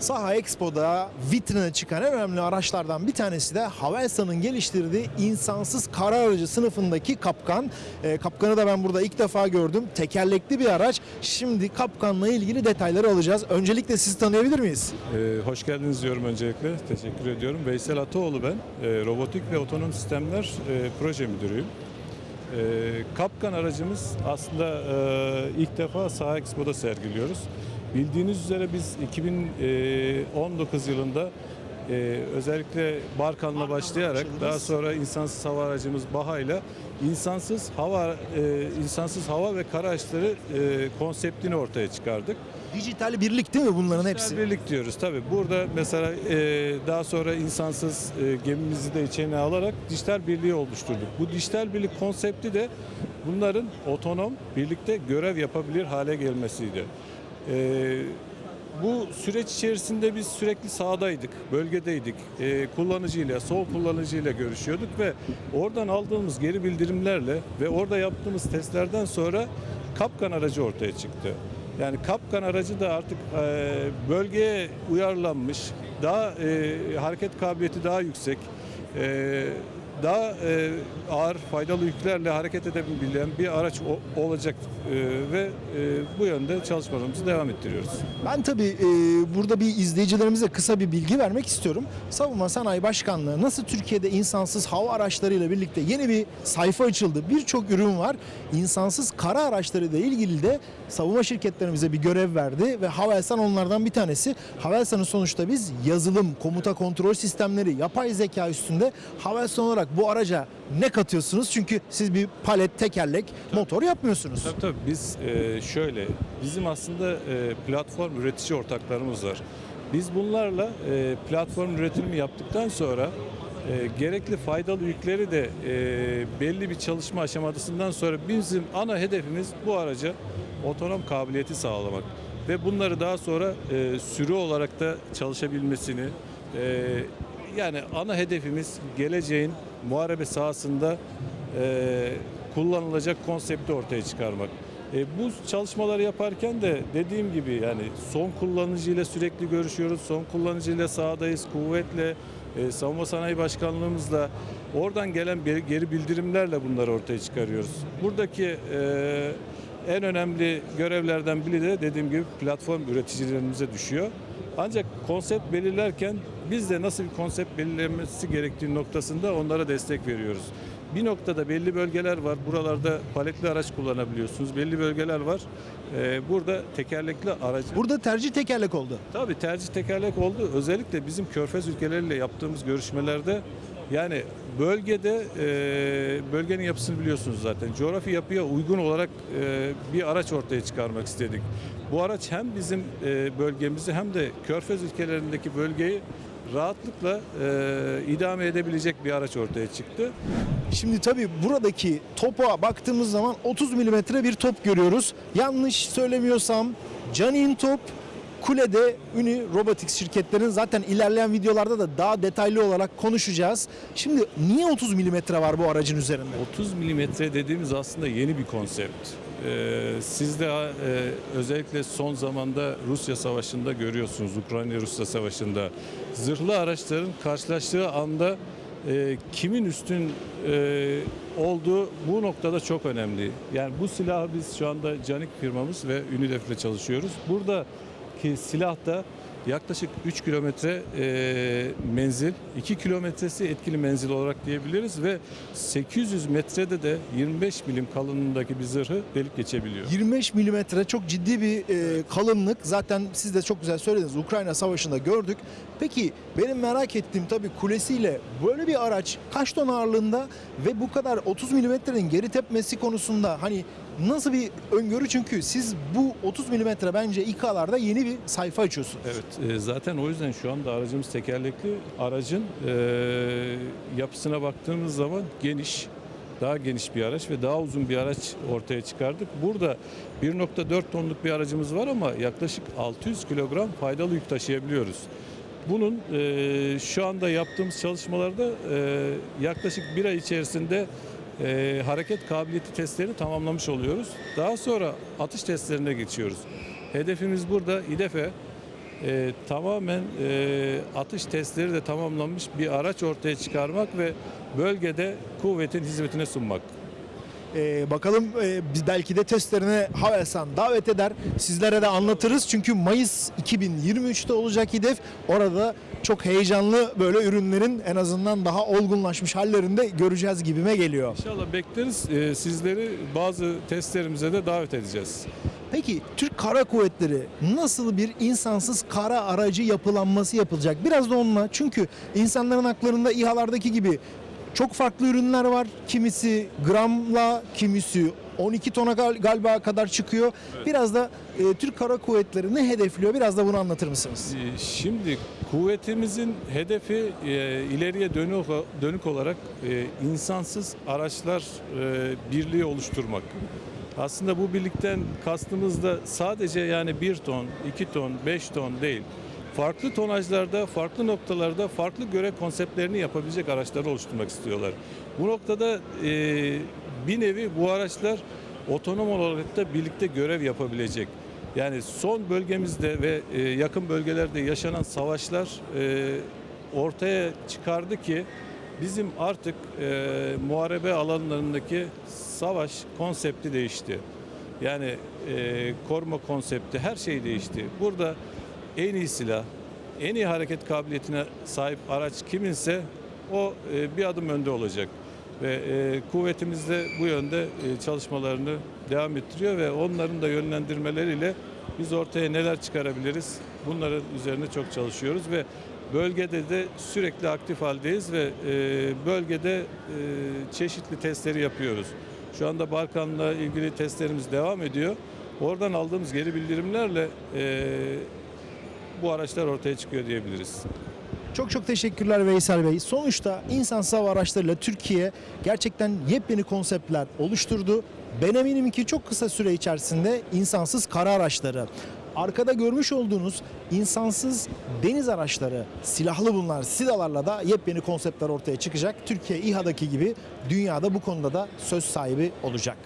Saha Expo'da vitrine çıkan en önemli araçlardan bir tanesi de Havelsan'ın geliştirdiği insansız kara aracı sınıfındaki Kapkan. Ee, Kapkan'ı da ben burada ilk defa gördüm. Tekerlekli bir araç. Şimdi Kapkan'la ilgili detayları alacağız. Öncelikle sizi tanıyabilir miyiz? Ee, hoş geldiniz diyorum öncelikle. Teşekkür ediyorum. Veysel Ataoğlu ben. Ee, robotik ve otonom sistemler e, proje müdürüyüm. Ee, Kapkan aracımız aslında e, ilk defa Saha Expo'da sergiliyoruz. Bildiğiniz üzere biz 2019 yılında e, özellikle Barkan'la başlayarak daha sonra insansız hava aracımız Baha ile insansız hava e, insansız hava ve kara araçları e, konseptini ortaya çıkardık. Dijital birlik değil mi bunların Dijital hepsi? birlik diyoruz tabii. Burada mesela e, daha sonra insansız e, gemimizi de içine alarak dijital birliği oluşturduk. Bu dijital birlik konsepti de bunların otonom birlikte görev yapabilir hale gelmesiydi. E, bu süreç içerisinde biz sürekli sahadaydık, bölgedeydik. E, kullanıcıyla, sol kullanıcıyla görüşüyorduk ve oradan aldığımız geri bildirimlerle ve orada yaptığımız testlerden sonra Kapkan aracı ortaya çıktı. Yani Kapkan aracı da artık e, bölgeye uyarlanmış, daha e, hareket kabiliyeti daha yüksek, e, daha e, ağır faydalı yüklerle hareket edebilen bir araç o- olacak e, ve e, bu yönde çalışmalarımızı devam ettiriyoruz. Ben tabii e, burada bir izleyicilerimize kısa bir bilgi vermek istiyorum. Savunma Sanayi Başkanlığı nasıl Türkiye'de insansız hava araçlarıyla birlikte yeni bir sayfa açıldı. Birçok ürün var. İnsansız kara araçları ile ilgili de savunma şirketlerimize bir görev verdi ve Havelsan onlardan bir tanesi. Havelsan'ın sonuçta biz yazılım, komuta kontrol sistemleri, yapay zeka üstünde Havelsan olarak bu araca ne katıyorsunuz? Çünkü siz bir palet, tekerlek, motor yapmıyorsunuz. Tabii tabii biz e, şöyle bizim aslında e, platform üretici ortaklarımız var. Biz bunlarla e, platform üretimini yaptıktan sonra e, gerekli faydalı yükleri de e, belli bir çalışma aşamasından sonra bizim ana hedefimiz bu araca otonom kabiliyeti sağlamak ve bunları daha sonra e, sürü olarak da çalışabilmesini e, yani ana hedefimiz geleceğin muharebe sahasında e, kullanılacak konsepti ortaya çıkarmak. E, bu çalışmaları yaparken de dediğim gibi yani son kullanıcıyla sürekli görüşüyoruz. Son kullanıcıyla sahadayız. Kuvvetle e, savunma sanayi başkanlığımızla oradan gelen geri bildirimlerle bunları ortaya çıkarıyoruz. Buradaki e, en önemli görevlerden biri de dediğim gibi platform üreticilerimize düşüyor. Ancak konsept belirlerken biz de nasıl bir konsept belirlenmesi gerektiği noktasında onlara destek veriyoruz. Bir noktada belli bölgeler var. Buralarda paletli araç kullanabiliyorsunuz. Belli bölgeler var. Ee, burada tekerlekli aracı. Burada tercih tekerlek oldu. Tabii tercih tekerlek oldu. Özellikle bizim körfez ülkeleriyle yaptığımız görüşmelerde yani bölgede e, bölgenin yapısını biliyorsunuz zaten. Coğrafi yapıya uygun olarak e, bir araç ortaya çıkarmak istedik. Bu araç hem bizim e, bölgemizi hem de körfez ülkelerindeki bölgeyi rahatlıkla e, idame edebilecek bir araç ortaya çıktı. Şimdi tabii buradaki topa baktığımız zaman 30 milimetre bir top görüyoruz. Yanlış söylemiyorsam Canin top Kule'de Uni Robotics şirketlerin zaten ilerleyen videolarda da daha detaylı olarak konuşacağız. Şimdi niye 30 milimetre var bu aracın üzerinde? 30 milimetre dediğimiz aslında yeni bir konsept. Ee, siz de e, özellikle son zamanda Rusya Savaşı'nda görüyorsunuz, Ukrayna-Rusya Savaşı'nda. Zırhlı araçların karşılaştığı anda e, kimin üstün e, olduğu bu noktada çok önemli. Yani bu silahı biz şu anda Canik firmamız ve Ünidef ile çalışıyoruz. Buradaki silah da yaklaşık 3 kilometre e, menzil, 2 kilometresi etkili menzil olarak diyebiliriz ve 800 metrede de 25 milim kalınlığındaki bir zırhı delip geçebiliyor. 25 milimetre çok ciddi bir e, kalınlık. Zaten siz de çok güzel söylediniz. Ukrayna Savaşı'nda gördük. Peki benim merak ettiğim tabii kulesiyle böyle bir araç kaç ton ağırlığında ve bu kadar 30 milimetrenin geri tepmesi konusunda hani nasıl bir öngörü? Çünkü siz bu 30 milimetre bence İK'larda yeni bir sayfa açıyorsunuz. Evet, e, zaten o yüzden şu anda aracımız tekerlekli. Aracın e, yapısına baktığımız zaman geniş, daha geniş bir araç ve daha uzun bir araç ortaya çıkardık. Burada 1.4 tonluk bir aracımız var ama yaklaşık 600 kilogram faydalı yük taşıyabiliyoruz. Bunun e, şu anda yaptığımız çalışmalarda e, yaklaşık bir ay içerisinde e, hareket kabiliyeti testlerini tamamlamış oluyoruz. Daha sonra atış testlerine geçiyoruz. Hedefimiz burada İDEF'e e, tamamen e, atış testleri de tamamlanmış bir araç ortaya çıkarmak ve bölgede kuvvetin hizmetine sunmak. Ee, bakalım e, biz belki de testlerine Havelsan davet eder. Sizlere de anlatırız. Çünkü Mayıs 2023'te olacak hedef. Orada çok heyecanlı böyle ürünlerin en azından daha olgunlaşmış hallerinde göreceğiz gibime geliyor. İnşallah bekleriz. E, sizleri bazı testlerimize de davet edeceğiz. Peki Türk Kara Kuvvetleri nasıl bir insansız kara aracı yapılanması yapılacak? Biraz da onunla çünkü insanların haklarında İHA'lardaki gibi çok farklı ürünler var. Kimisi gramla, kimisi 12 tona gal- galiba kadar çıkıyor. Biraz da e, Türk Kara Kuvvetleri ne hedefliyor? Biraz da bunu anlatır mısınız? E, Şimdi kuvvetimizin hedefi e, ileriye dönük, dönük olarak e, insansız araçlar e, birliği oluşturmak. Aslında bu birlikten kastımız da sadece yani 1 ton, 2 ton, 5 ton değil. Farklı tonajlarda, farklı noktalarda farklı görev konseptlerini yapabilecek araçları oluşturmak istiyorlar. Bu noktada e, bir nevi bu araçlar otonom olarak da birlikte görev yapabilecek. Yani son bölgemizde ve e, yakın bölgelerde yaşanan savaşlar e, ortaya çıkardı ki bizim artık e, muharebe alanlarındaki savaş konsepti değişti. Yani e, koruma konsepti her şey değişti. Burada en iyi silah, en iyi hareket kabiliyetine sahip araç kiminse o e, bir adım önde olacak. Ve e, kuvvetimiz de bu yönde e, çalışmalarını devam ettiriyor ve onların da yönlendirmeleriyle biz ortaya neler çıkarabiliriz bunların üzerine çok çalışıyoruz ve bölgede de sürekli aktif haldeyiz ve e, bölgede e, çeşitli testleri yapıyoruz. Şu anda Balkan'la ilgili testlerimiz devam ediyor. Oradan aldığımız geri bildirimlerle e, bu araçlar ortaya çıkıyor diyebiliriz. Çok çok teşekkürler Veysel Bey. Sonuçta insansız hava araçlarıyla Türkiye gerçekten yepyeni konseptler oluşturdu. Ben eminim ki çok kısa süre içerisinde insansız kara araçları, arkada görmüş olduğunuz insansız deniz araçları, silahlı bunlar, sidalarla da yepyeni konseptler ortaya çıkacak. Türkiye İHA'daki gibi dünyada bu konuda da söz sahibi olacak.